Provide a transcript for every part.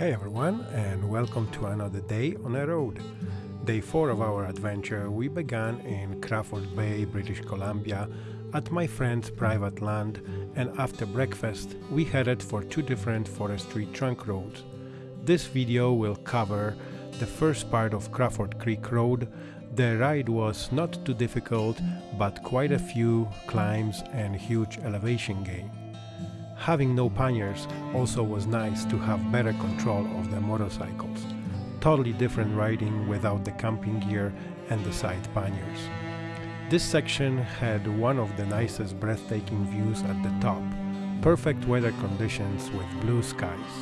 Hey everyone, and welcome to another day on a road. Day 4 of our adventure, we began in Crawford Bay, British Columbia, at my friend's private land, and after breakfast, we headed for two different forestry trunk roads. This video will cover the first part of Crawford Creek Road. The ride was not too difficult, but quite a few climbs and huge elevation gain. Having no panniers also was nice to have better control of the motorcycles. Totally different riding without the camping gear and the side panniers. This section had one of the nicest breathtaking views at the top, perfect weather conditions with blue skies.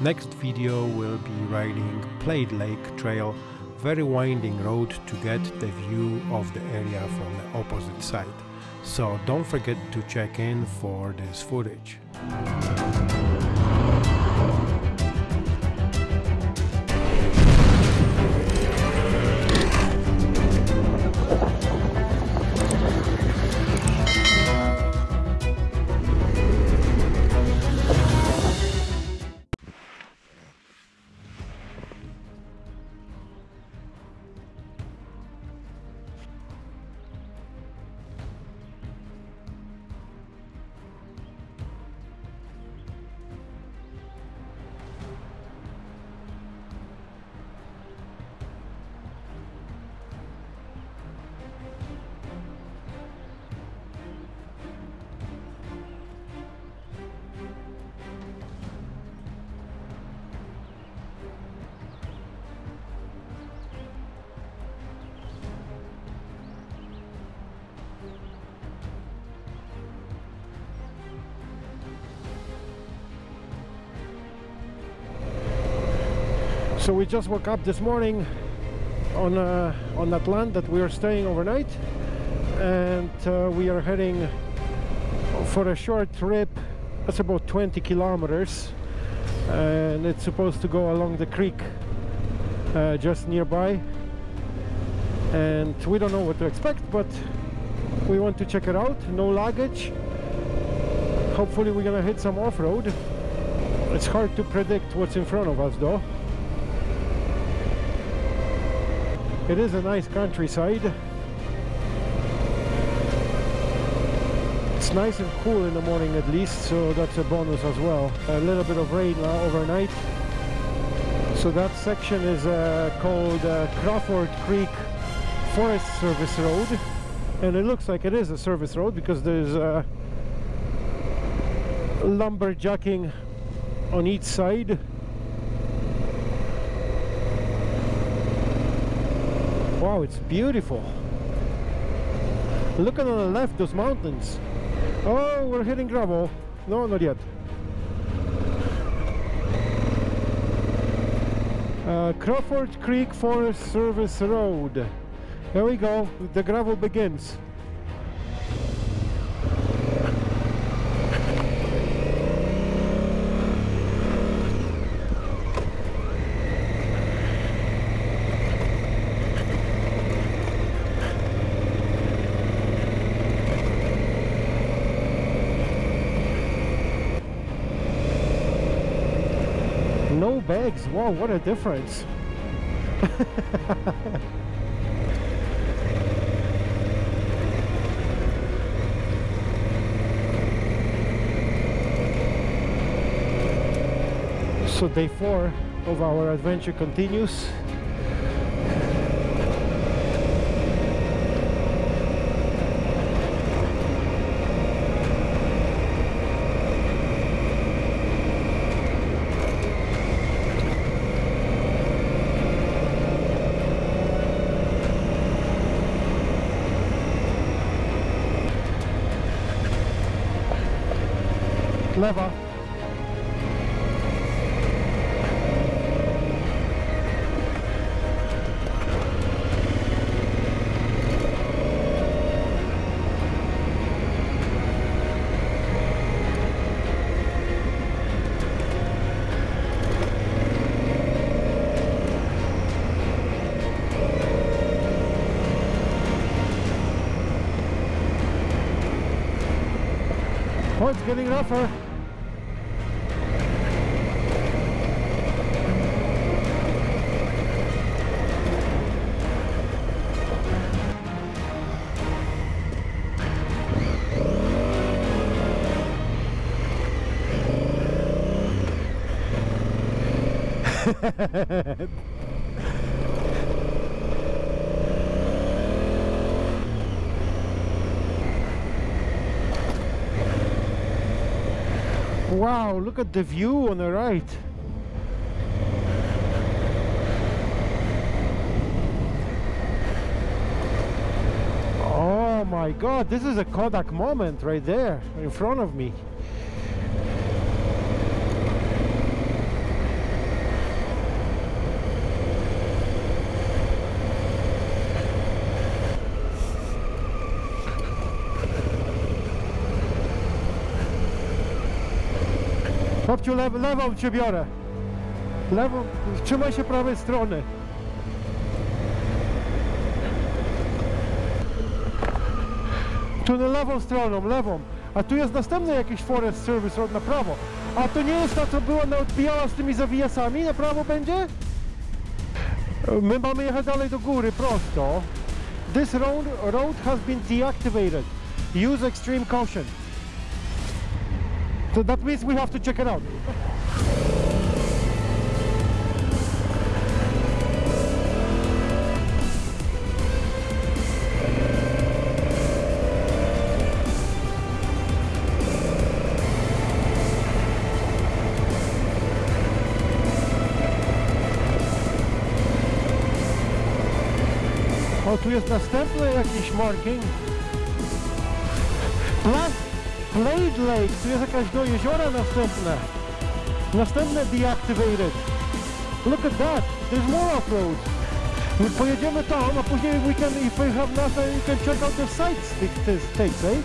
Next video will be riding Plaid Lake Trail, very winding road to get the view of the area from the opposite side so don't forget to check in for this footage. So we just woke up this morning on uh, on that land that we are staying overnight, and uh, we are heading for a short trip. That's about 20 kilometers, and it's supposed to go along the creek uh, just nearby. And we don't know what to expect, but we want to check it out. No luggage. Hopefully, we're gonna hit some off-road. It's hard to predict what's in front of us, though. It is a nice countryside. It's nice and cool in the morning at least, so that's a bonus as well. A little bit of rain uh, overnight. So that section is uh, called uh, Crawford Creek Forest Service Road. And it looks like it is a service road because there's uh, lumberjacking on each side Wow, it's beautiful. Look on the left, those mountains. Oh, we're hitting gravel. No, not yet. Uh, Crawford Creek Forest Service Road. There we go, the gravel begins. No bags. Wow what a difference. So day four of our adventure continues lever. Oh, it's getting rougher. wow, look at the view on the right. Oh my god, this is a Kodak moment right there in front of me. Lew, lewą cię biorę. Lewą, trzymaj się prawej strony. Tu na lewą stroną, lewą. A tu jest następny jakiś Forest Service Road na prawo. A to nie jest ta, co była na odbijała z tymi zawijasami? Na prawo będzie? My mamy jechać dalej do góry, prosto. This road, road has been deactivated. Use extreme caution. So that means we have to check it out. O, tu jest następny jakiś marking. Pla Blade Lake, tu jest jakaś do jeziora następne. Następne deactivated. Look at that, there's more off-road. My pojedziemy tam, a później we can, if we have nothing, we can check out the sites tych tych states, eh?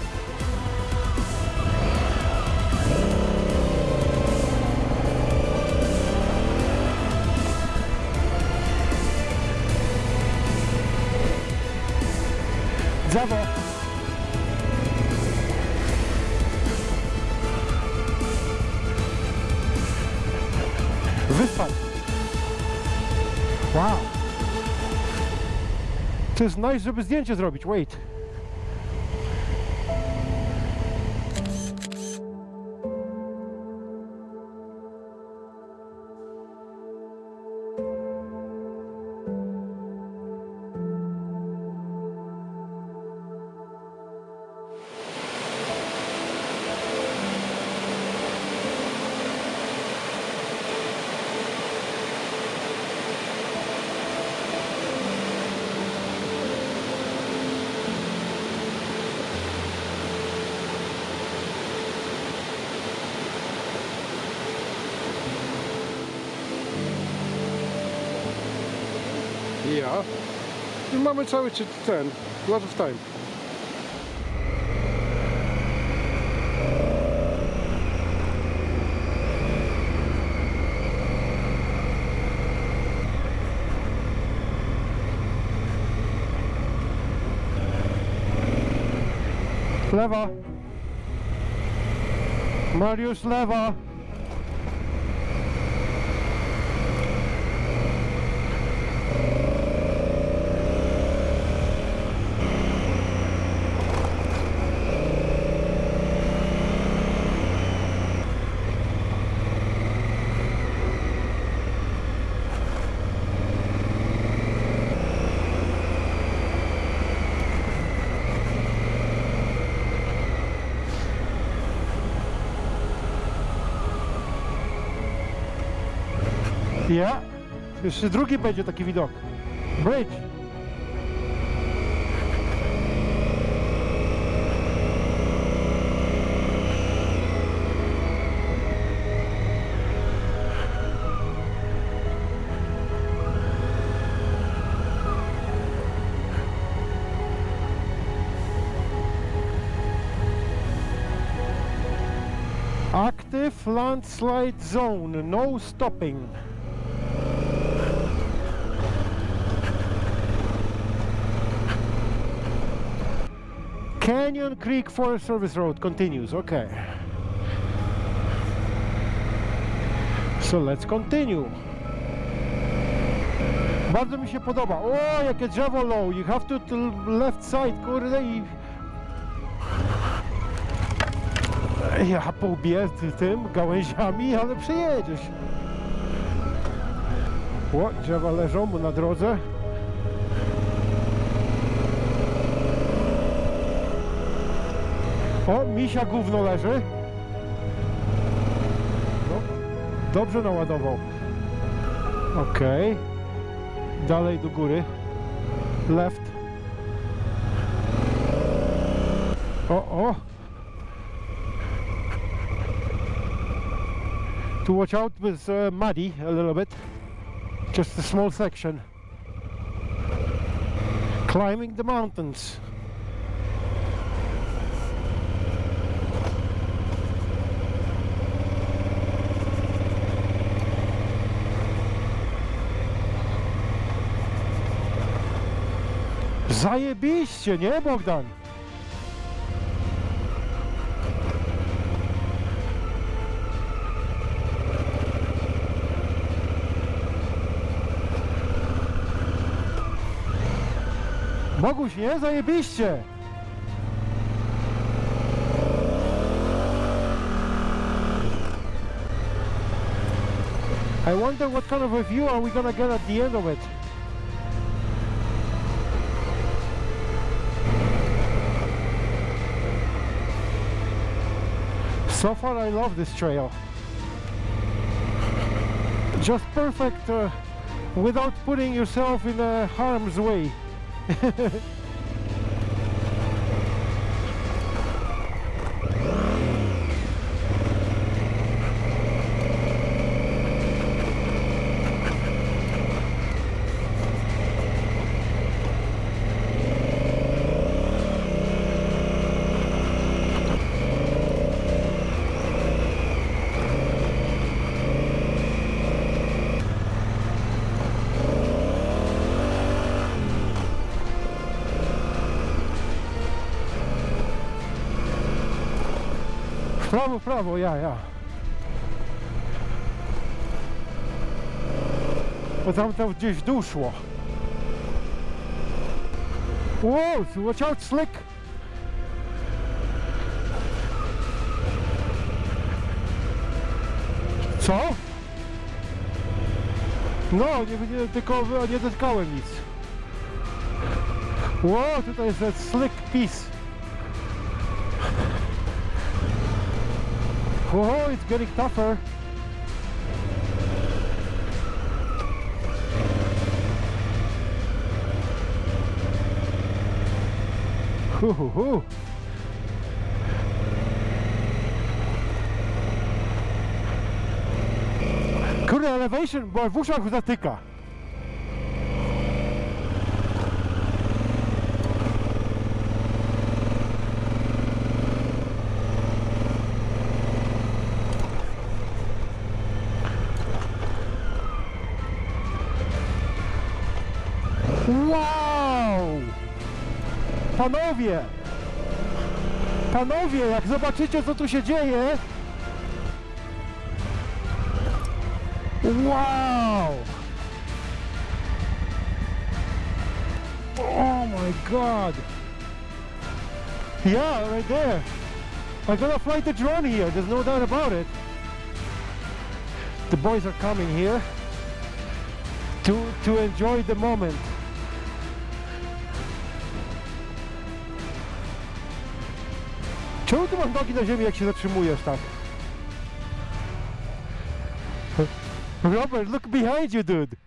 Drzewo. Wow. To jest nice, żeby zdjęcie zrobić. Wait. Ja. I mamy cały ten, lot of time. Lewa. Mariusz, lewa. Ja. Jeszcze drugi będzie taki widok. Bridge. Active landslide zone, no stopping. Canyon Creek Forest Service Road continues, okay. So let's continue. Bardzo mi się podoba. O, jakie drzewo low. You have to, to left side, kurde i... Ja pobiję tym gałęziami, ale przejedziesz. O, drzewa leżą mu na drodze. O, misia gówno leży. No, dobrze naładował. Okej. Dalej do góry. Left. O, o. To watch out with uh, muddy a little bit. Just a small section. Climbing the mountains. Zajebiście, nie Bogdan? Boguś, nie? Zajebiście! I wonder what kind of a view are we gonna get at the end of it. So far I love this trail. Just perfect uh, without putting yourself in harm's way. prawo, prawo, ja, ja. Bo tam tam gdzieś dół szło. Wow, watch out, slick! Co? No, nie, nie, tylko nie dotkałem nic. Wow, tutaj jest slick piece. Whoa, it's getting tougher. Hu, hu, hu. Kurde, elevation, bo w uszach zatyka. Wow! Panowie! Panowie, jak zobaczycie co tu się dzieje Wow! Oh my god! Yeah, right there! I'm gonna fly the drone here, there's no doubt about it. The boys are coming here to, to enjoy the moment. Czemu ty masz nogi na ziemi, jak się zatrzymujesz tak? Robert, look behind you, dude!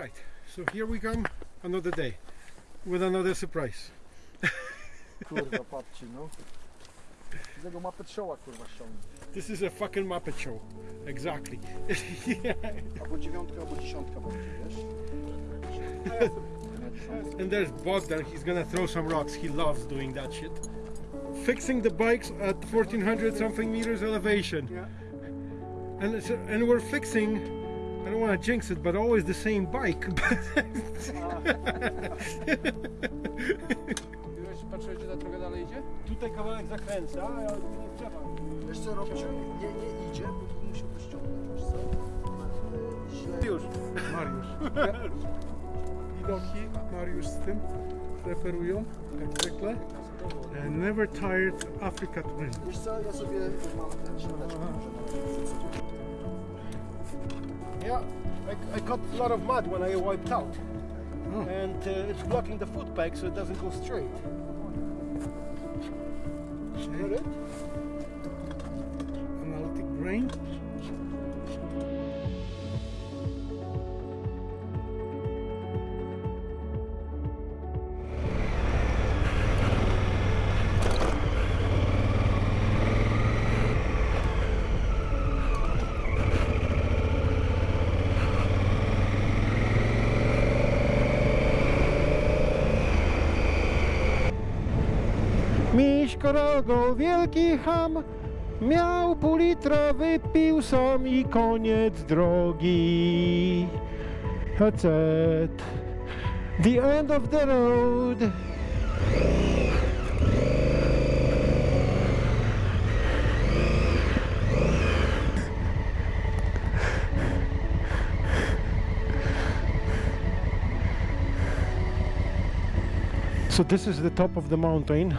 Right, so here we come, another day, with another surprise. Kurwa, patrzcie, no. Z tego mapę showa, kurwa, ściągnę. This is a fucking Muppet Show. Exactly. Albo dziewiątka, albo dziesiątka będzie, wiesz? and there's Bob Bogdan, he's gonna throw some rocks. He loves doing that shit. Fixing the bikes at 1400 something meters elevation. Yeah. And, it's, and we're fixing, don't want to jinx it, but always the same bike. Już patrzyłeś, czy ta droga dalej idzie? Tutaj kawałek zakręca, a ja nie trzeba. Wiesz co, Robciu? Nie, nie idzie, bo musiał to ściągnąć, wiesz co? Źle. Już. Mariusz. Widoki, Mariusz z tym referują, jak zwykle. Never tired Africa Twin. Wiesz co, ja sobie mam ten środeczek, może Yeah, I, I caught a lot of mud when I wiped out. Oh. And uh, it's blocking the foot peg so it doesn't go straight. Got it? Analytic brain. Wielki ham, miał pół litra, wypił sam i koniec drogi. That's it. The end of the road. So this is the top of the mountain.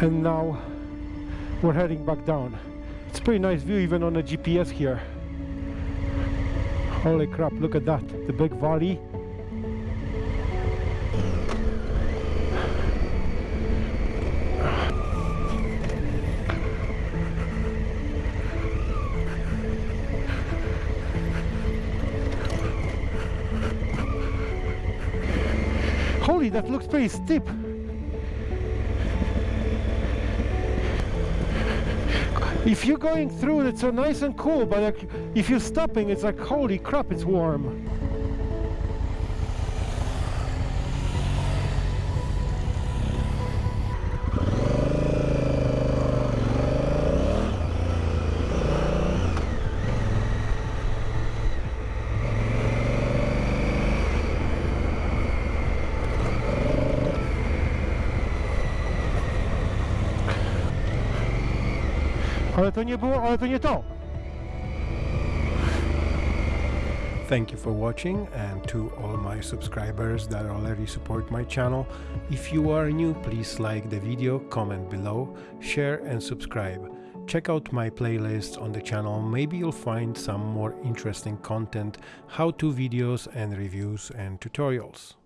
And now we're heading back down. It's pretty nice view even on a GPS here. Holy crap, look at that. The big valley. Holy, that looks pretty steep. If you're going through, it's so nice and cool, but like, if you're stopping, it's like, holy crap, it's warm. Ale to nie było, ale to nie to. Thank you for watching and to all my subscribers that already support my channel. If you are new, please like the video, comment below, share and subscribe. Check out my playlists on the channel, maybe you'll find some more interesting content, how-to videos and reviews and tutorials.